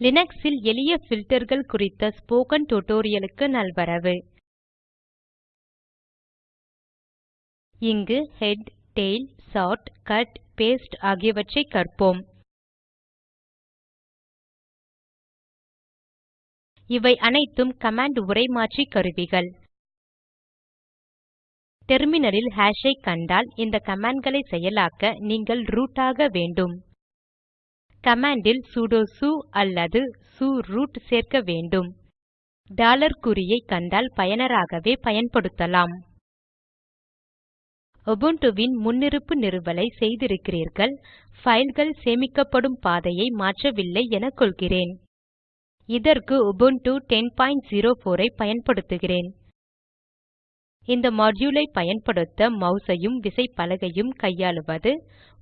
லினக்ஸில் எளிய ஃபில்டர்கள் குறித்த ஸ்போக்கன் டியூட்டோரியலுக்கு நல்வரவு. இங்கு head tail sort cut paste ஆகியவற்றை கற்போம். இவை அனைத்தும் கமாண்ட் உரைமாற்றி கருவிகள். டெர்மினலில் ஹாஷ் ஐ கண்டால் இந்த கமாண்ட்களை செயலாக்க நீங்கள் ரூட் ஆக வேண்டும். கமாண்டில் இல் சுடோ அல்லது su ரூட் சேர்க்க வேண்டும். டாலர் குறியை கண்டால் பயனராகவே பயன்படுத்தலாம். உபுண்டுவின் முன்னிருப்பு நிறுவலை செய்திருக்கிறீர்கள். ஃபைல்கள் சேமிக்கப்படும் பாதையை மாற்றவில்லை என கொள்கிறேன். இதற்கு உபுண்டு 1004 ஐ பயன்படுத்துகிறேன். இந்த மாடியூல் ஐ பயன்படுத்த மவுஸையும் ஐயும் விசைப்பலகையும் கையாளுவது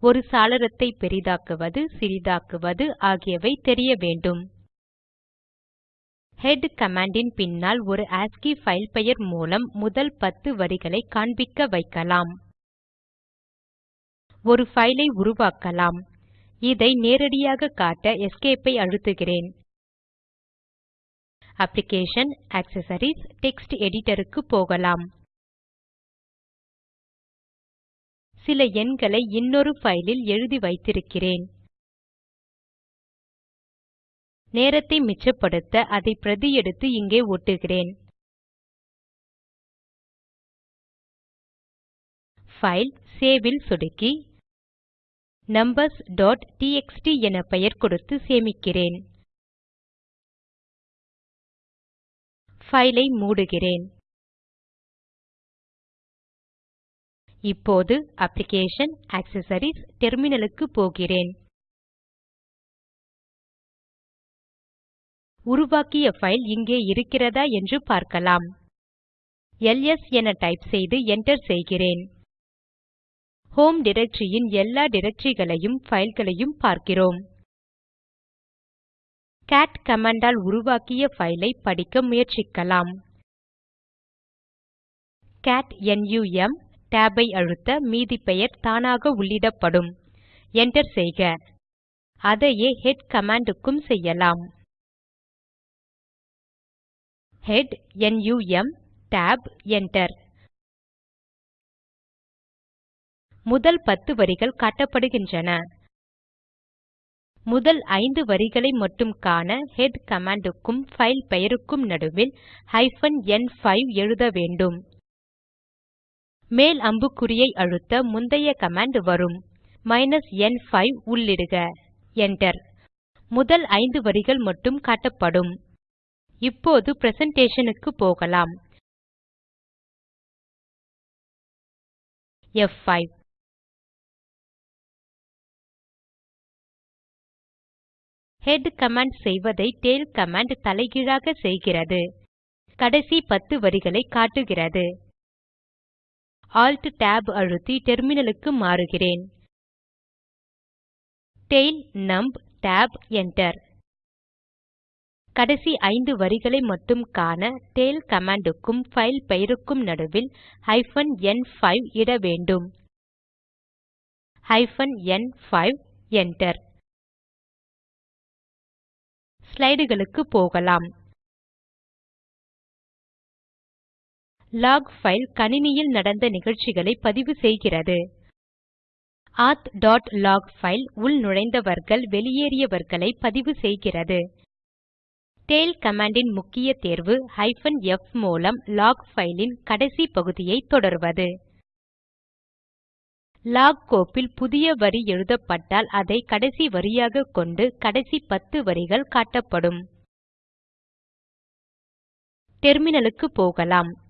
ஒரு சாளரத்தை பெரிதாக்குவது சிறிதாக்குவது ஆகியவை தெரிய வேண்டும். ஹெட் கமாண்டின் இன் பின்னால் ஒரு ஆஸ்கி ஃபைல் பெயர் மூலம் முதல் பத்து வரிகளை காண்பிக்க வைக்கலாம். ஒரு ஃபைலை உருவாக்கலாம். இதை நேரடியாக காட்ட Escape ஐ அழுத்துகிறேன். அப்ளிகேஷன் ஆக்செசரிஸ் டெக்ஸ்ட் editor க்கு போகலாம். சில எண்களை இன்னொரு ஃபைலில் எழுதி வைத்திருக்கிறேன். நேரத்தை மிச்சப்படுத்த அதை பிரதி எடுத்து இங்கே ஒட்டுகிறேன். ஃபைல் சேவ் ல் சொடுக்கி நம்பர்ஸ் டாட் என பெயர் கொடுத்து சேமிக்கிறேன். ஃபைலை ஐ மூடுகிறேன். இப்போது அப்ளிகேஷன் ஆக்செசரிஸ் டெர்மினலுக்கு போகிறேன். உருவாக்கிய ஃபைல் இங்கே இருக்கிறதா என்று பார்க்கலாம். எல்எஸ் என டைப் செய்து enter செய்கிறேன். ஹோம் டைரக்டரி எல்லா directoryகளையும் ஃபைல்களையும் பார்க்கிறோம். கேட் கமாண்ட் உருவாக்கிய ஃபைலை படிக்க முயற்சிக்கலாம். கேட் num tab ஐ அழுத்த மீதி பெயர் தானாக உள்ளிடப்படும். Enter செய்க. அதையே ஹெட் கமாண்ட் க்கும் செய்யலாம். ஹெட் நும் tab enter. முதல் பத்து வரிகள் காட்டப்படுகின்றன. முதல் ஐந்து வரிகளை மட்டும் காண ஹெட் கமாண்ட் க்கும் பைல் பெயருக்கும் நடுவில் ஹைபன் என்5 எழுத வேண்டும். மேல் அம்புக்குறியை அழுத்த முந்தைய கமாண்ட் வரும். மைனஸ் என்5 உள்ளிடுக. Enter. முதல் ஐந்து வரிகள் மட்டும் காட்டப்படும். இப்போது பிரசன்டேஷனுக்கு போகலாம். F5 ஹெட் கமாண்ட் செய்வதை டெய்ல் கமாண்ட் தலைகீழாக செய்கிறது. கடைசி பத்து வரிகளை காட்டுகிறது. Alt Tab அழுத்தி டெர்மினலுக்கு மாறுகிறேன். Tail num tab enter. கடைசி ஐந்து வரிகளை மட்டும் காண டெய்ல் கமாண்ட் க்கும் பெயருக்கும் நடுவில் ஹைபன் என்5 இட வேண்டும். ஹைபன் என்5 enter. ஸ்லைடுகளுக்கு போகலாம். லாக் file கணினியில் நடந்த நிகழ்ச்சிகளை பதிவு செய்கிறது. auth.log file உள் நுழைந்தவர்கள் வெளியேறியவர்களை பதிவு செய்கிறது. tail கமாண்டின் முக்கிய தேர்வு f மூலம் லாக் பைல் கடைசி பகுதியை தொடர்வது. log கோப்பில் புதிய வரி எழுதப்பட்டால் அதை கடைசி வரியாக கொண்டு கடைசி பத்து வரிகள் காட்டப்படும். டெர்மினலுக்கு போகலாம்.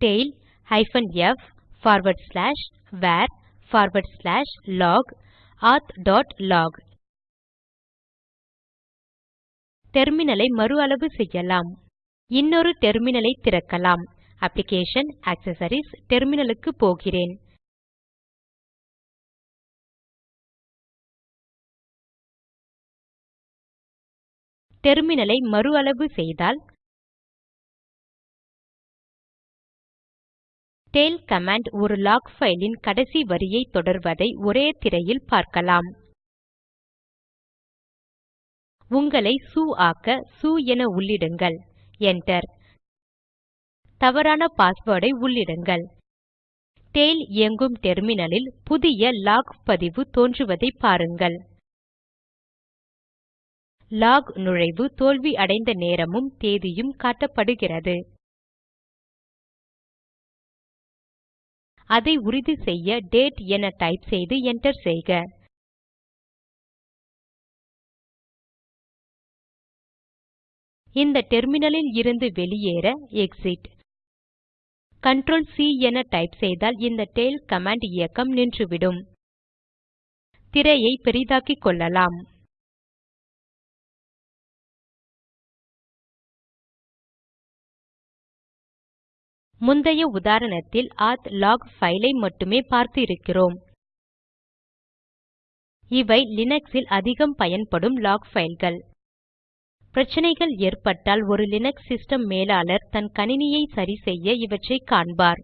Tail hyphen F forward slash var forward slash log authலாக் டெர்மினலை மறு அளவு செய்யலாம். இன்னொரு டெர்மினலை திறக்கலாம். அப்ளிகேஷன் ஆக்செசரிஸ் டெர்மினலுக்கு போகிறேன். டெர்மினலை மறு அளவு செய்தால் டெய்ல் கமாண்ட் ஒரு லாக் ஃபைலின் கடைசி வரியை தொடர்வதை ஒரே திரையில் பார்க்கலாம். உங்களை சு ஆக்க சு என உள்ளிடுங்கள். Enter. தவறான பாஸ்வேர்டை உள்ளிடுங்கள். டெய்ல் இயங்கும் டெர்மினலில் புதிய லாக் பதிவு தோன்றுவதை பாருங்கள். லாக் நுழைவு தோல்வி அடைந்த நேரமும் தேதியும் காட்டப்படுகிறது. அதை உறுதி செய்ய டேட் என டைப் செய்து enter செய்க. இந்த டெர்மினலில் இருந்து வெளியேற எக்ஸிட் கண்ட்ரோல் சி என டைப் செய்தால் இந்த டெய்ல் கமாண்ட் இயக்கம் நின்றுவிடும். திரையை பெரிதாக்கிக் கொள்ளலாம். முந்தைய உதாரணத்தில் ஆத் லாக் file ஐ மட்டுமே பார்த்து இருக்கிறோம் இவை லினக்ஸில் அதிகம் பயன்படும் லாக் fileகள் பிரச்சனைகள் ஏற்பட்டால் ஒரு லினக்ஸ் சிஸ்டம் மேலாளர் தன் கணினியை சரிசெய்ய இவற்றை காண்பார்.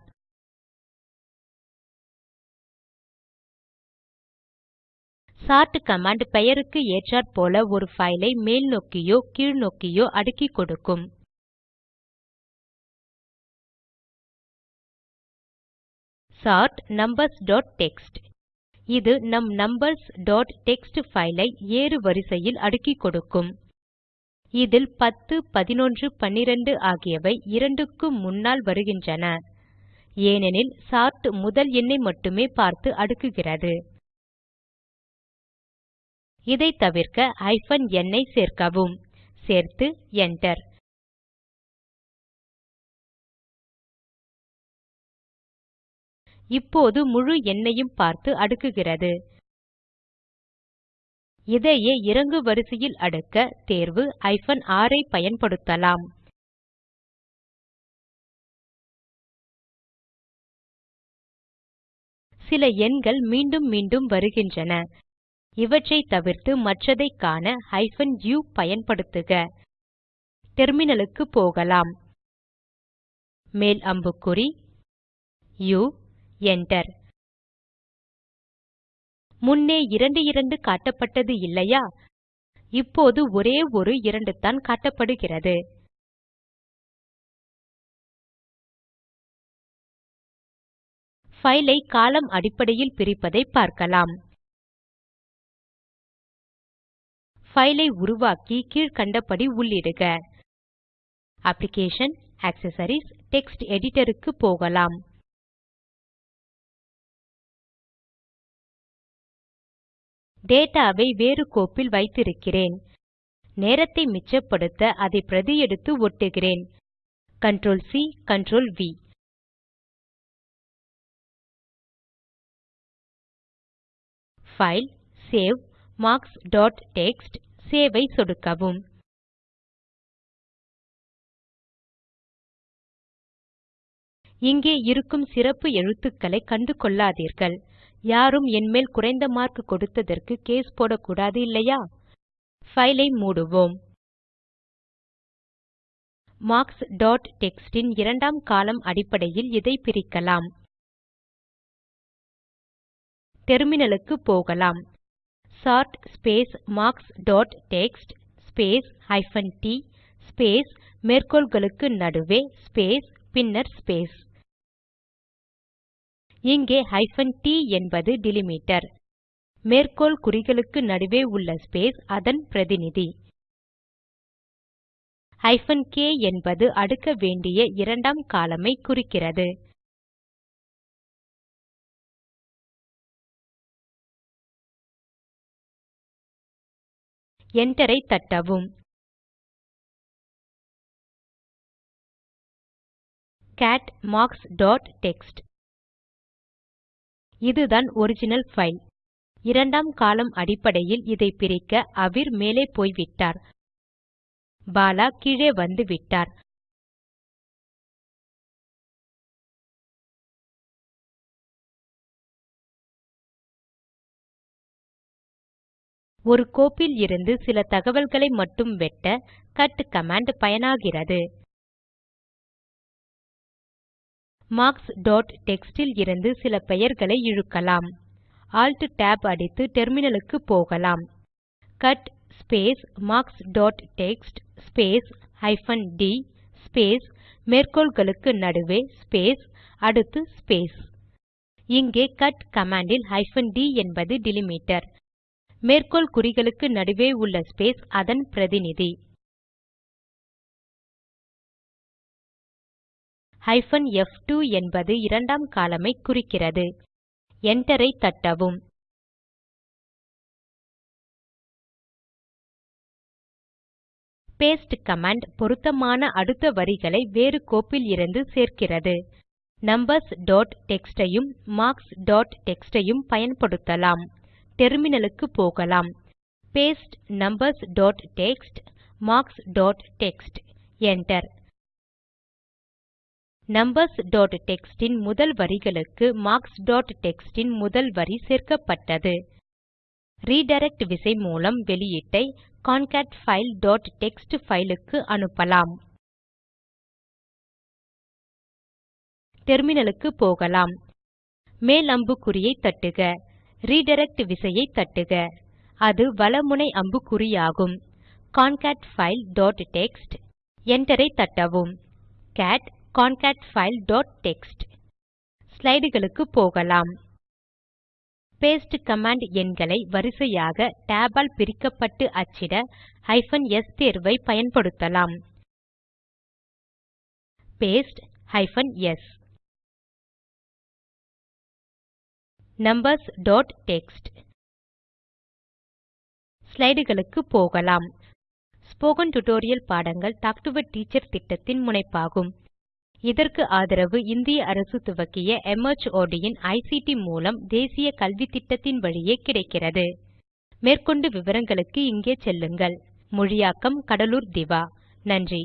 சார்ட் கமாண்ட் பெயருக்கு ஏற்றாற்போல ஒரு file ஐ கீழ் கீழ்நோக்கியோ அடுக்கிக் கொடுக்கும். சார்ட் டெக்ஸ்ட் இது நம் numbersடெக்ஸ்ட் file ஐ ஏறு வரிசையில் அடுக்கிக் கொடுக்கும். இதில் 10 11 12 ஆகியவை இரண்டுக்கும் முன்னால் வருகின்றன. ஏனெனில் சார்ட் முதல் எண்ணை மட்டுமே பார்த்து அடுக்குகிறது. இதை தவிர்க்க ஹைபன் n ஐ சேர்க்கவும். சேர்த்து Enter. இப்போது முழு எண்ணையும் பார்த்து அடுக்குகிறது. இதையே இறங்கு வரிசையில் அடுக்க தேர்வு ஹைபன் r ஐ பயன்படுத்தலாம். சில எண்கள் மீண்டும் மீண்டும் வருகின்றன. இவற்றை தவிர்த்து மற்றதை காண ஹைபன் u பயன்படுத்துக. டெர்மினலுக்கு போகலாம். மேல் அம்புக்குறி u Enter. முன்னே 22 காட்டப்பட்டது இல்லையா? இப்போது ஒரே ஒரு இரண்டு தான் காட்டப்படுகிறது. File ஐ காலம் அடிப்படையில் பிரிப்பதை பார்க்கலாம். File ஐ உருவாக்கி கீழ்க்கண்டபடி உள்ளிடுக. அப்ளிகேஷன் ஆக்செசரிஸ் டெக்ஸ்ட் editor க்கு போகலாம். டேட்டாவை வேறு கோப்பில் வைத்திருக்கிறேன். நேரத்தை மிச்சப்படுத்த அதை பிரதி எடுத்து ஒட்டுகிறேன். Ctrl C Ctrl V file save marks dot text save ஐ சொடுக்கவும். இங்கே இருக்கும் சிறப்பு எழுத்துக்களை கண்டுகொள்ளாதீர்கள். யாரும் என்மேல் குறைந்த மார்க் கொடுத்ததற்கு கேஸ் போடக்கூடாது இல்லையா? ஃபைலை மூடுவோம். மார்க்ஸ் டாட் டெக்ஸ்ட் இரண்டாம் காலம் அடிப்படையில் இதை பிரிக்கலாம். டெர்மினலுக்கு போகலாம். Sort space marks dot text space hyphen T space மேற்கோள்களுக்கு நடுவே ஸ்பேஸ் பின்னர் ஸ்பேஸ் இங்கே ஹைபன் டி என்பது டிலிமிட்டர். மேற்கோள் குறிகளுக்கு நடுவே உள்ள ஸ்பேஸ் அதன் பிரதிநிதி. ஹைபன் கே என்பது அடுக்க வேண்டிய இரண்டாம் column ஐ குறிக்கிறது. Enter ஐ தட்டவும். கேட் மார்க்ஸ் டாட் டெக்ஸ்ட் இதுதான் ஒரிஜினல் ஃபைல் இரண்டாம் காலம் அடிப்படையில் இதை பிரிக்க அவிர் மேலே போய்விட்டார். பாலா கீழே வந்துவிட்டார். ஒரு கோப்பில் இருந்து சில தகவல்களை மட்டும் வெட்ட கட் கமாண்ட் பயனாகிறது. மார்க்ஸ் டாட் டெக்ஸ்ட் ல் இருந்து சில பெயர்களை இழுக்கலாம். Alt Tab அடித்து டெர்மினலுக்கு போகலாம். Cut space marks dot text space hyphen d space மேற்கோள்களுக்கு நடுவே ஸ்பேஸ் அடுத்து ஸ்பேஸ் இங்கே கட் கமாண்டில் இல் ஹைபன் டி என்பது டிலிமிட்டர் மேற்கோள் குறிகளுக்கு நடுவே உள்ள ஸ்பேஸ் அதன் பிரதிநிதி. ஹைபன் எஃப்2 என்பது இரண்டாம் காலமை ஐ குறிக்கிறது. Enter ஐ தட்டவும். Paste command பொருத்தமான அடுத்த வரிகளை வேறு கோப்பில் இருந்து சேர்க்கிறது. நம்பர்ஸ் டாட் டெக்ஸ்ட் ஐயும் மார்க்ஸ் டாட் டெக்ஸ்ட் ஐயும் பயன்படுத்தலாம். டெர்மினலுக்கு போகலாம். Paste numbers dot text marks dot text enter numbers dot இன் முதல் வரிகளுக்கு மார்க்ஸ் டாட் இன் முதல் வரி சேர்க்கப்பட்டது. ரிடிரக்ட் விசை மூலம் வெளியீட்டை concatfile.txt பைல் அனுப்பலாம். டெர்மினலுக்கு போகலாம். மேல் அம்புக்குறியை தட்டுக. redirect விசையை தட்டுக. அது வலமுனை அம்புக்குறியாகும். டாட் Enter என்டரை தட்டவும். Cat concat file dot text ஸ்லைடுகளுக்கு போகலாம். பேஸ்ட் கமாண்ட் எண்களை வரிசையாக tab ஆல் பிரிக்கப்பட்டு அச்சிட ஹைபன் s தேர்வை பயன்படுத்தலாம். Paste hyphen S numbers dot text ஸ்லைடுகளுக்கு போகலாம். ஸ்போக்கன் டியூட்டோரியல் பாடங்கள் டாக் டு எ டீச்சர் திட்டத்தின் முனைப்பாகும். இதற்கு ஆதரவு இந்திய அரசு துவக்கிய MHRD இன் ஐசிடி மூலம் தேசிய கல்வித்திட்டத்தின் வழியே கிடைக்கிறது. மேற்கொண்டு விவரங்களுக்கு இங்கே செல்லுங்கள். மொழியாக்கம் கடலூர் திவா. நன்றி.